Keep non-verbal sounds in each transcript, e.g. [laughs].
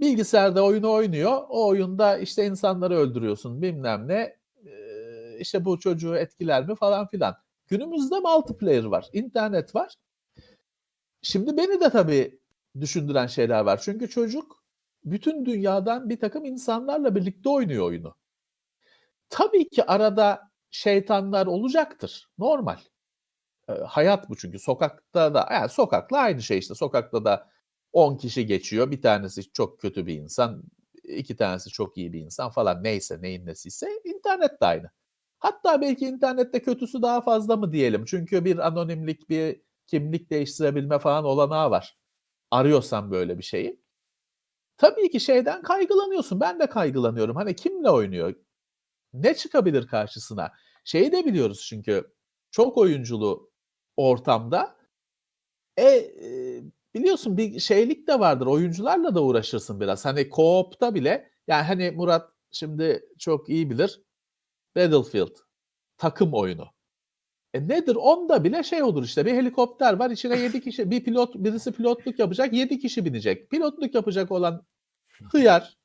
bilgisayarda oyunu oynuyor. O oyunda işte insanları öldürüyorsun bilmem ne. Ee, işte bu çocuğu etkiler mi falan filan. Günümüzde multiplayer var, internet var. Şimdi beni de tabii düşündüren şeyler var. Çünkü çocuk bütün dünyadan bir takım insanlarla birlikte oynuyor oyunu. Tabii ki arada şeytanlar olacaktır. Normal. E, hayat bu çünkü. Sokakta da yani sokakla aynı şey işte. Sokakta da 10 kişi geçiyor. Bir tanesi çok kötü bir insan, iki tanesi çok iyi bir insan falan neyse neyin nesiyse internet de aynı. Hatta belki internette kötüsü daha fazla mı diyelim. Çünkü bir anonimlik, bir kimlik değiştirebilme falan olanağı var. Arıyorsan böyle bir şeyi. Tabii ki şeyden kaygılanıyorsun. Ben de kaygılanıyorum. Hani kimle oynuyor? Ne çıkabilir karşısına? Şeyi de biliyoruz çünkü çok oyunculu ortamda e, biliyorsun bir şeylik de vardır. Oyuncularla da uğraşırsın biraz. Hani co-op'ta bile yani hani Murat şimdi çok iyi bilir. Battlefield takım oyunu. E nedir? Onda bile şey olur işte bir helikopter var içine 7 kişi bir pilot birisi pilotluk yapacak 7 kişi binecek. Pilotluk yapacak olan hıyar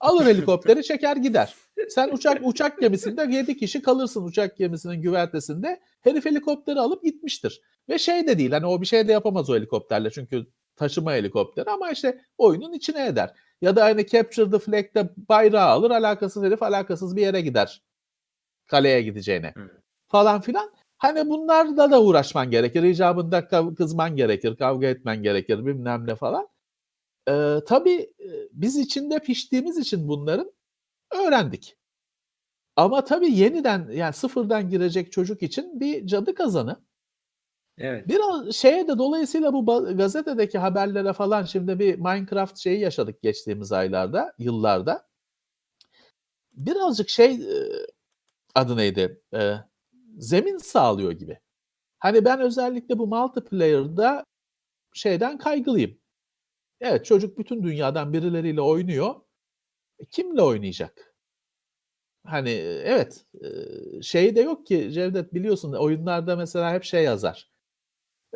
alır helikopteri çeker gider. Sen uçak uçak gemisinde 7 kişi kalırsın uçak gemisinin güvertesinde. Herif helikopteri alıp gitmiştir. Ve şey de değil hani o bir şey de yapamaz o helikopterle çünkü taşıma helikopteri ama işte oyunun içine eder. Ya da hani Capture the Flag'de bayrağı alır alakasız herif alakasız bir yere gider. Kaleye gideceğine. Falan filan. Hani bunlarla da uğraşman gerekir. İcabında kızman gerekir, kavga etmen gerekir bilmem ne falan. Ee, tabii biz içinde piştiğimiz için bunların öğrendik. Ama tabii yeniden yani sıfırdan girecek çocuk için bir cadı kazanı. Evet. Biraz şeye de dolayısıyla bu gazetedeki haberlere falan şimdi bir Minecraft şeyi yaşadık geçtiğimiz aylarda, yıllarda. Birazcık şey adı neydi? zemin sağlıyor gibi. Hani ben özellikle bu multiplayer'da şeyden kaygılıyım. Evet çocuk bütün dünyadan birileriyle oynuyor. E, kimle oynayacak? Hani evet şey de yok ki Cevdet biliyorsun oyunlarda mesela hep şey yazar.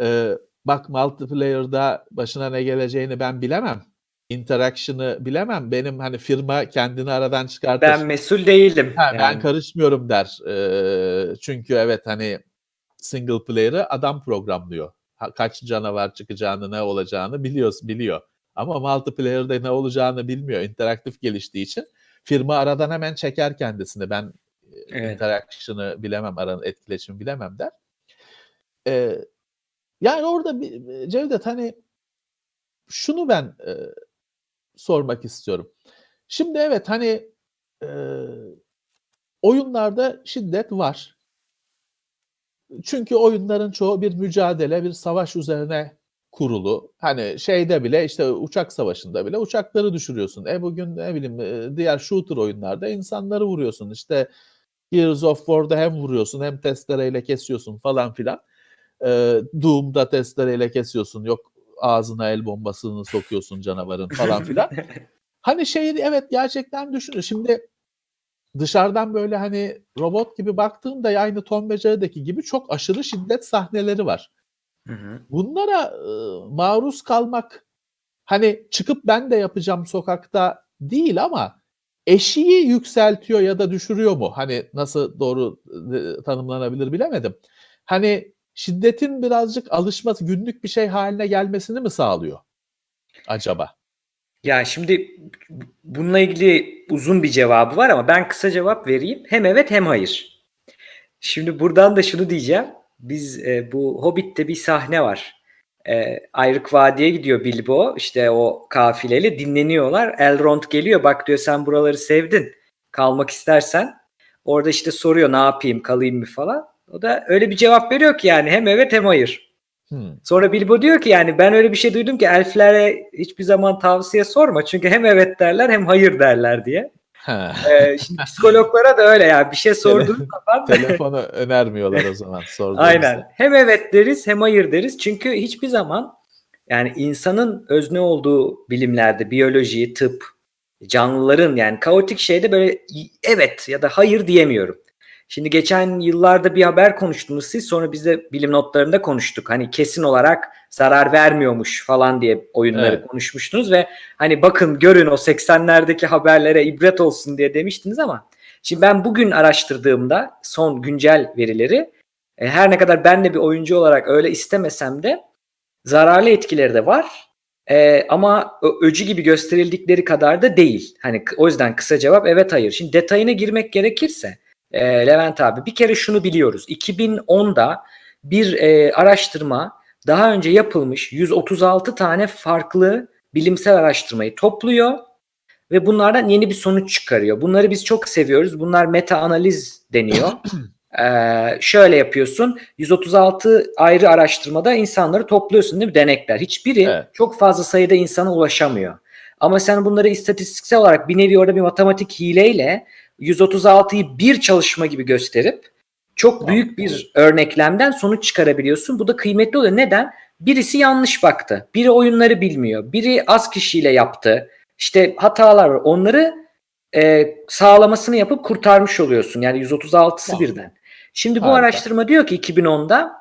Ee, bak multiplayer'da başına ne geleceğini ben bilemem. Interaction'ı bilemem. Benim hani firma kendini aradan çıkartır. Ben mesul değilim. Ha, yani. Ben karışmıyorum der. Ee, çünkü evet hani single player'ı adam programlıyor. Kaç canavar çıkacağını, ne olacağını biliyoruz, biliyor. Ama multiplayer'da ne olacağını bilmiyor. İnteraktif geliştiği için firma aradan hemen çeker kendisini. Ben evet. interaction'ı bilemem, aranın etkileşimi bilemem der. Ee, yani orada bir, Cevdet hani şunu ben e, sormak istiyorum. Şimdi evet hani e, oyunlarda şiddet var. Çünkü oyunların çoğu bir mücadele, bir savaş üzerine kurulu. Hani şeyde bile işte uçak savaşında bile uçakları düşürüyorsun. E bugün ne bileyim diğer shooter oyunlarda insanları vuruyorsun. İşte Gears of War'da hem vuruyorsun hem testereyle kesiyorsun falan filan. E, Doom'da testereyle kesiyorsun. Yok ağzına el bombasını sokuyorsun canavarın falan [laughs] filan. hani şey evet gerçekten düşünün. Şimdi dışarıdan böyle hani robot gibi baktığında aynı Tom ve Jerry'deki gibi çok aşırı şiddet sahneleri var. Hı hı. Bunlara e, maruz kalmak hani çıkıp ben de yapacağım sokakta değil ama eşiği yükseltiyor ya da düşürüyor mu? Hani nasıl doğru e, tanımlanabilir bilemedim. Hani şiddetin birazcık alışması, günlük bir şey haline gelmesini mi sağlıyor acaba? Ya şimdi bununla ilgili uzun bir cevabı var ama ben kısa cevap vereyim. Hem evet hem hayır. Şimdi buradan da şunu diyeceğim. Biz e, bu Hobbit'te bir sahne var. E, Ayrık Vadi'ye gidiyor Bilbo. İşte o kafileyle dinleniyorlar. Elrond geliyor. Bak diyor sen buraları sevdin. Kalmak istersen. Orada işte soruyor ne yapayım kalayım mı falan. O da öyle bir cevap veriyor ki yani hem evet hem hayır. Hmm. Sonra Bilbo diyor ki yani ben öyle bir şey duydum ki elflere hiçbir zaman tavsiye sorma. Çünkü hem evet derler hem hayır derler diye. Ee, şimdi [laughs] psikologlara da öyle ya bir şey sorduğun zaman [laughs] telefonu önermiyorlar o zaman Aynen. Hem evet deriz hem hayır deriz. Çünkü hiçbir zaman yani insanın özne olduğu bilimlerde biyoloji, tıp, canlıların yani kaotik şeyde böyle evet ya da hayır diyemiyorum. Şimdi geçen yıllarda bir haber konuştunuz siz sonra biz de bilim notlarında konuştuk. Hani kesin olarak zarar vermiyormuş falan diye oyunları Evet. konuşmuştunuz ve hani bakın görün o 80'lerdeki haberlere ibret olsun diye demiştiniz ama şimdi ben bugün araştırdığımda son güncel verileri e, her ne kadar ben de bir oyuncu olarak öyle istemesem de zararlı etkileri de var. E, ama öcü gibi gösterildikleri kadar da değil. Hani o yüzden kısa cevap evet hayır. Şimdi detayına girmek gerekirse e, Levent abi bir kere şunu biliyoruz. 2010'da bir e, araştırma daha önce yapılmış 136 tane farklı bilimsel araştırmayı topluyor ve bunlardan yeni bir sonuç çıkarıyor. Bunları biz çok seviyoruz. Bunlar meta analiz deniyor. [clears throat] Ee, şöyle yapıyorsun. 136 ayrı araştırmada insanları topluyorsun değil mi? Denekler. Hiçbiri Evet. çok fazla sayıda insana ulaşamıyor. Ama sen bunları istatistiksel olarak bir nevi orada bir matematik hileyle 136'yı bir çalışma gibi gösterip çok büyük bir örneklemden sonuç çıkarabiliyorsun. Bu da kıymetli oluyor. Neden? Birisi yanlış baktı. Biri oyunları bilmiyor. Biri az kişiyle yaptı. İşte hatalar var. Onları e, sağlamasını yapıp kurtarmış oluyorsun. Yani 136'sı Tamam. birden. Şimdi bu Harika. araştırma diyor ki 2010'da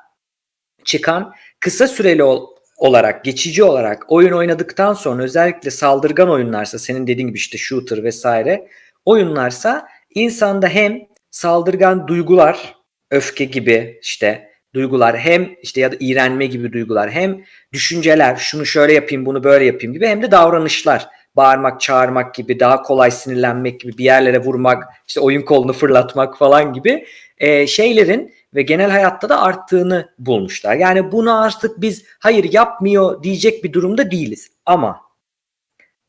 çıkan kısa süreli ol- olarak, geçici olarak oyun oynadıktan sonra özellikle saldırgan oyunlarsa senin dediğin gibi işte shooter vesaire oyunlarsa insanda hem saldırgan duygular, öfke gibi işte duygular hem işte ya da iğrenme gibi duygular hem düşünceler şunu şöyle yapayım bunu böyle yapayım gibi hem de davranışlar bağırmak, çağırmak gibi, daha kolay sinirlenmek gibi, bir yerlere vurmak, işte oyun kolunu fırlatmak falan gibi e, şeylerin ve genel hayatta da arttığını bulmuşlar. Yani bunu artık biz hayır yapmıyor diyecek bir durumda değiliz. Ama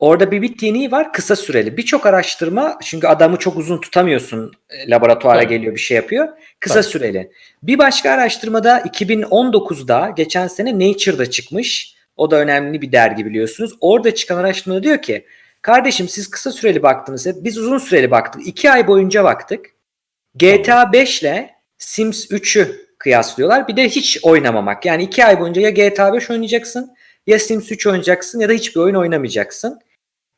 orada bir bittiğini var kısa süreli. Birçok araştırma çünkü adamı çok uzun tutamıyorsun e, laboratuvara Tabii. geliyor bir şey yapıyor. Kısa Tabii. süreli. Bir başka araştırmada 2019'da geçen sene Nature'da çıkmış. O da önemli bir dergi biliyorsunuz. Orada çıkan araştırmada diyor ki kardeşim siz kısa süreli baktınız hep biz uzun süreli baktık. 2 ay boyunca baktık. GTA 5 ile Sims 3'ü kıyaslıyorlar. Bir de hiç oynamamak. Yani 2 ay boyunca ya GTA 5 oynayacaksın ya Sims 3 oynayacaksın ya da hiçbir oyun oynamayacaksın.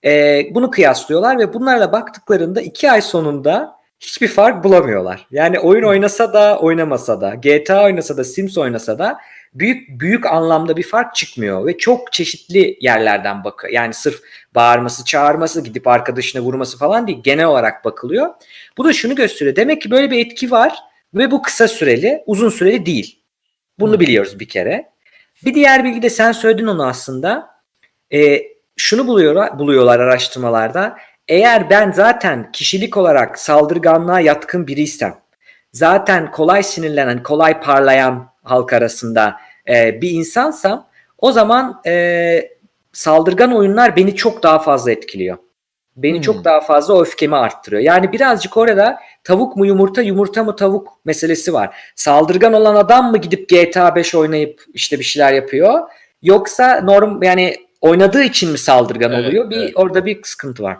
Ee, bunu kıyaslıyorlar ve bunlarla baktıklarında 2 ay sonunda hiçbir fark bulamıyorlar. Yani oyun oynasa da oynamasa da GTA oynasa da Sims oynasa da büyük büyük anlamda bir fark çıkmıyor ve çok çeşitli yerlerden bakıyor. Yani sırf bağırması, çağırması, gidip arkadaşına vurması falan değil. Genel olarak bakılıyor. Bu da şunu gösteriyor. Demek ki böyle bir etki var ve bu kısa süreli, uzun süreli değil. Bunu biliyoruz bir kere. Bir diğer bilgi de sen söyledin onu aslında. Ee, şunu buluyorlar, buluyorlar araştırmalarda. Eğer ben zaten kişilik olarak saldırganlığa yatkın biriysem, zaten kolay sinirlenen, kolay parlayan halk arasında e, bir insansam, o zaman e, saldırgan oyunlar beni çok daha fazla etkiliyor. Beni Hmm. çok daha fazla öfkemi arttırıyor. Yani birazcık orada tavuk mu yumurta, yumurta mı tavuk meselesi var. Saldırgan olan adam mı gidip GTA 5 oynayıp işte bir şeyler yapıyor? Yoksa norm yani oynadığı için mi saldırgan Evet, oluyor? Bir evet. orada bir sıkıntı var.